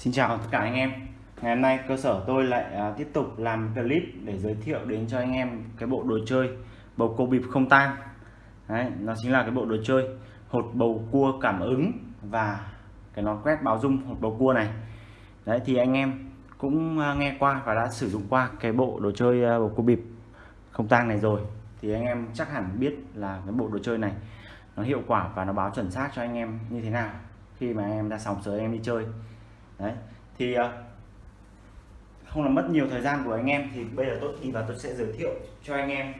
Xin chào tất cả anh em. Ngày hôm nay cơ sở tôi lại à, tiếp tục làm clip để giới thiệu đến cho anh em cái bộ đồ chơi bầu cua bịp không tang Đấy, nó chính là cái bộ đồ chơi hột bầu cua cảm ứng và cái nón quét báo dung hột bầu cua này. Đấy thì anh em cũng à, nghe qua và đã sử dụng qua cái bộ đồ chơi à, bầu cua bịp không tang này rồi. Thì anh em chắc hẳn biết là cái bộ đồ chơi này nó hiệu quả và nó báo chuẩn xác cho anh em như thế nào khi mà em ra sòng sới em đi chơi đấy thì ờ, không làm mất nhiều thời gian của anh em thì bây giờ tôi đi vào tôi sẽ giới thiệu cho anh em.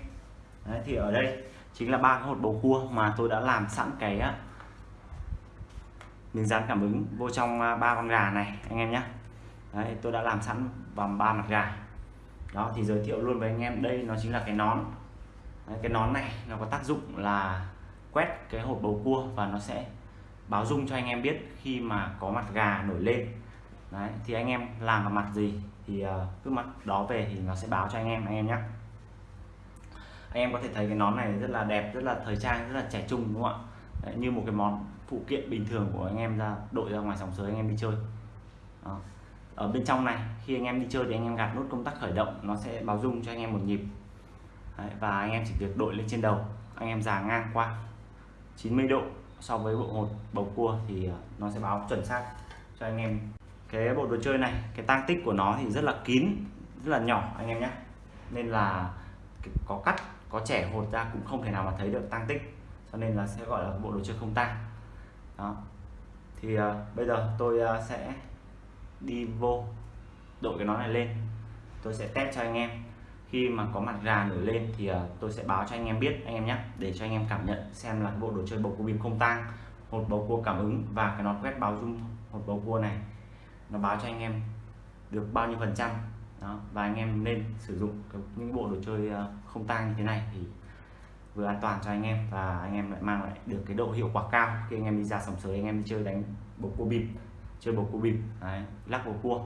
Đấy, thì ở đây chính là ba cái hột bầu cua mà tôi đã làm sẵn cái miếng dán cảm ứng vô trong à, ba con gà này anh em nhé đấy, tôi đã làm sẵn vòng ba mặt gà. Đó thì giới thiệu luôn với anh em đây nó chính là cái nón. Đấy, cái nón này nó có tác dụng là quét cái hột bầu cua và nó sẽ báo dung cho anh em biết khi mà có mặt gà nổi lên đấy thì anh em làm vào mặt gì thì ờ, cứ mặt đó về thì nó sẽ báo cho anh em anh em nhé anh em có thể thấy cái nón này rất là đẹp rất là thời trang rất là trẻ trung đúng không ạ? Đấy, như một cái món phụ kiện bình thường của anh em ra đội ra ngoài sòng sới anh em đi chơi. Đó. ở bên trong này khi anh em đi chơi thì anh em gạt nút công tắc khởi động nó sẽ báo dung cho anh em một nhịp. Đấy, và anh em chỉ việc đội lên trên đầu anh em già ngang qua. 90 độ so với bộ hột bầu cua thì ờ, nó sẽ báo chuẩn xác cho anh em cái bộ đồ chơi này cái tang tích của nó thì rất là kín rất là nhỏ anh em nhé. Nên là có cắt có trẻ hột ra cũng không thể nào mà thấy được tang tích. Cho nên là sẽ gọi là bộ đồ chơi không tang. Đó. Thì uh, bây giờ tôi uh, sẽ đi vô đội cái nó này lên. Tôi sẽ test cho anh em. Khi mà có mặt gà nổi lên thì uh, tôi sẽ báo cho anh em biết anh em nhé để cho anh em cảm nhận xem là bộ đồ chơi bầu cua bìm không tang một bầu cua cảm ứng và cái nón quét báo dung một bầu cua này nó báo cho anh em được bao nhiêu phần trăm. Đó và anh em nên sử dụng những bộ đồ chơi ờ, không tang như thế này thì vừa an toàn cho anh em và anh em lại mang lại được cái độ hiệu quả cao. Khi anh em đi ra sòng sới anh em đi chơi đánh bầu cua bịp chơi bầu cua bịp Đấy, lắc bầu cua.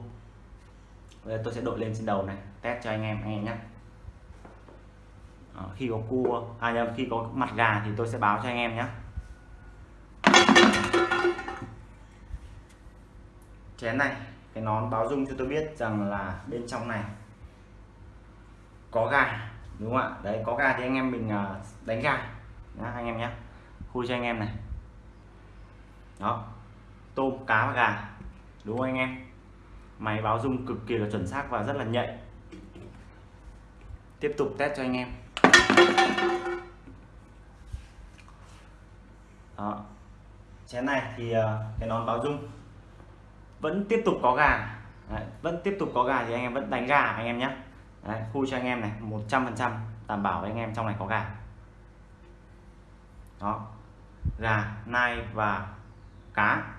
Bây giờ tôi sẽ đội lên trên đầu này test cho anh em anh em nhé ờ, khi có cua à nhầm khi có mặt gà thì tôi sẽ báo cho anh em nhé chén này cái nón báo dung cho tôi biết rằng là bên trong này có gà đúng không ạ? Đấy có gà thì anh em mình à, đánh gà Đó, anh em nhé khui cho anh em này. Đó tôm cá và gà đúng không anh em? Máy báo dung cực kỳ là chuẩn xác và rất là nhạy. Tiếp tục test cho anh em. Đó. Chén này thì à, cái nón báo dung vẫn tiếp tục có gà. Đấy, vẫn tiếp tục có gà thì anh em vẫn đánh gà anh em nhé. Đấy, khui cho anh em này 100% đảm bảo với anh em trong này có gà. Đó gà nai và cá.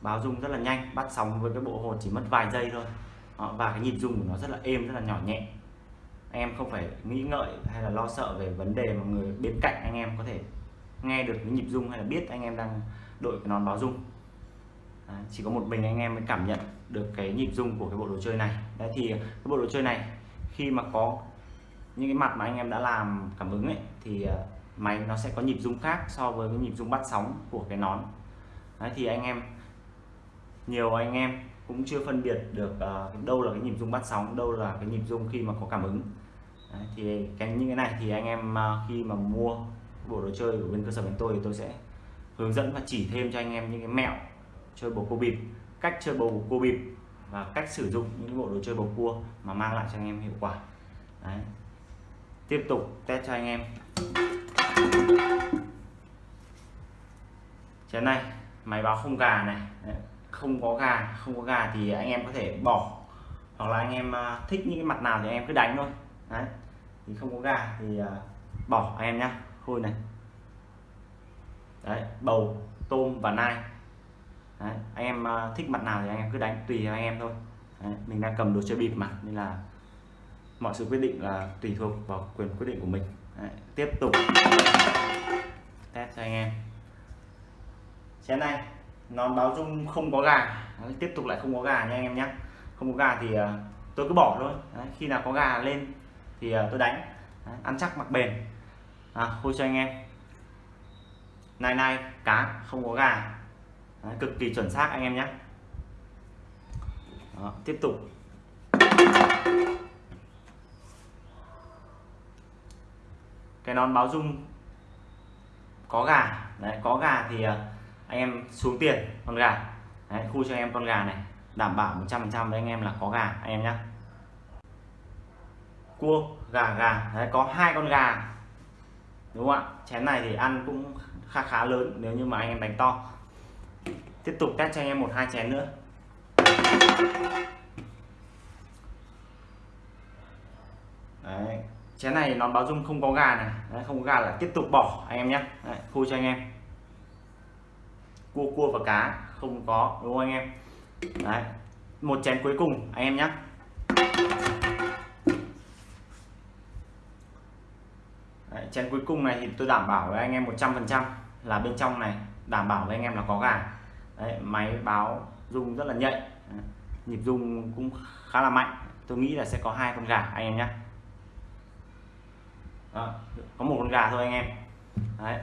Báo dung rất là nhanh bắt sóng với cái bộ hột chỉ mất vài giây thôi. Đó, và cái nhịp dung của nó rất là êm rất là nhỏ nhẹ. Anh em không phải nghĩ ngợi hay là lo sợ về vấn đề mà người bên cạnh anh em có thể nghe được cái nhịp dung hay là biết anh em đang đội cái nón báo dung. Đấy, chỉ có một mình anh em mới cảm nhận được cái nhịp rung của cái bộ đồ chơi này. Đấy thì cái bộ đồ chơi này khi mà có những cái mặt mà anh em đã làm cảm ứng ấy thì ờ, máy nó sẽ có nhịp rung khác so với cái nhịp rung bắt sóng của cái nón. Đấy thì anh em nhiều anh em cũng chưa phân biệt được uh, đâu là cái nhịp rung bắt sóng đâu là cái nhịp rung khi mà có cảm ứng. Đấy, thì cái những cái này thì anh em uh, khi mà mua bộ đồ chơi của bên cơ sở bên tôi thì tôi sẽ hướng dẫn và chỉ thêm cho anh em những cái mẹo chơi bầu cua bịp, cách chơi bầu cua bịp và cách sử dụng những bộ đồ chơi bầu cua mà mang lại cho anh em hiệu quả. Đấy. tiếp tục test cho anh em. Chén này, máy báo không gà này. Đấy, không có gà, không có gà thì anh em có thể bỏ. Hoặc là anh em à, thích những cái mặt nào thì anh em cứ đánh thôi. Đấy. Thì không có gà thì à, bỏ anh em nhá. Khui này. Đấy, bầu, tôm và nai đấy, anh em ờ, thích mặt nào thì anh em cứ đánh tùy anh em thôi. Đấy, mình đang cầm đồ chơi bịp mà nên là mọi sự quyết định là tùy thuộc vào quyền quyết định của mình. Đấy, tiếp tục. Test cho anh em. Chén này nó báo dung không có gà. Đấy, tiếp tục lại không có gà nha anh em nhé không có gà thì uh, tôi cứ bỏ thôi. Đấy, khi nào có gà lên thì uh, tôi đánh. Đấy, ăn chắc mặc bền. À, hôi cho anh em. Nay nay cá không có gà. Đấy, cực kỳ chuẩn xác anh em nhé. Đó, tiếp tục. Cái nón báo dung có gà. Đấy có gà thì à, anh em xuống tiền con gà. Đấy, khu cho anh em con gà này. Đảm bảo 100% với anh em là có gà anh em nhé. Cua gà gà. Đấy có hai con gà. Đúng không ạ? Chén này thì ăn cũng khá khá lớn nếu như mà anh em đánh to tiếp tục test cho anh em một hai chén nữa. Đấy chén này nó báo dung không có gà này. Đấy, không có gà là tiếp tục bỏ anh em nhé. Đấy, khui cho anh em. Cua cua và cá không có đúng không anh em? Đấy một chén cuối cùng anh em nhé. Đấy, chén cuối cùng này thì tôi đảm bảo với anh em 100% là bên trong này đảm bảo với anh em là có gà. Đấy, máy báo rung rất là nhạy. Đấy, nhịp rung cũng khá là mạnh. Tôi nghĩ là sẽ có hai con gà anh em nhé. Đó, có một con gà thôi anh em. Đấy.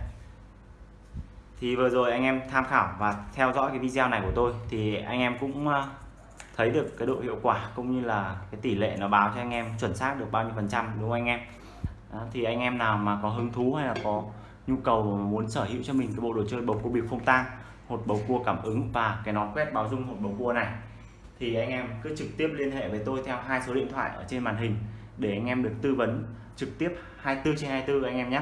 thì vừa rồi anh em tham khảo và theo dõi cái video này của tôi thì anh em cũng ờ, thấy được cái độ hiệu quả cũng như là cái tỷ lệ nó báo cho anh em chuẩn xác được bao nhiêu phần trăm đúng không anh em? Đó, thì anh em nào mà có hứng thú hay là có nhu cầu muốn sở hữu cho mình cái bộ đồ chơi bầu cua bịp không tang hột bầu cua cảm ứng và cái nón quét báo dung hột bầu cua này thì anh em cứ trực tiếp liên hệ với tôi theo hai số điện thoại ở trên màn hình để anh em được tư vấn trực tiếp 24 trên 24 anh em nhé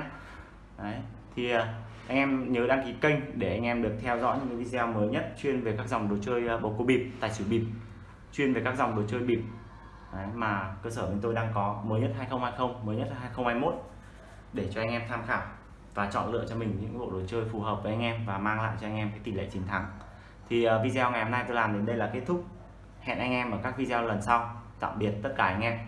Đấy. thì à, anh em nhớ đăng ký kênh để anh em được theo dõi những video mới nhất chuyên về các dòng đồ chơi à, bầu cua bịp tài xỉu bịp chuyên về các dòng đồ chơi bịp Đấy, mà cơ sở chúng tôi đang có mới nhất 2020 mới nhất 2021 để cho anh em tham khảo và chọn lựa cho mình những bộ đồ chơi phù hợp với anh em và mang lại cho anh em cái tỷ lệ chiến thắng. Thì uh, video ngày hôm nay tôi làm đến đây là kết thúc. Hẹn anh em ở các video lần sau. Tạm biệt tất cả anh em.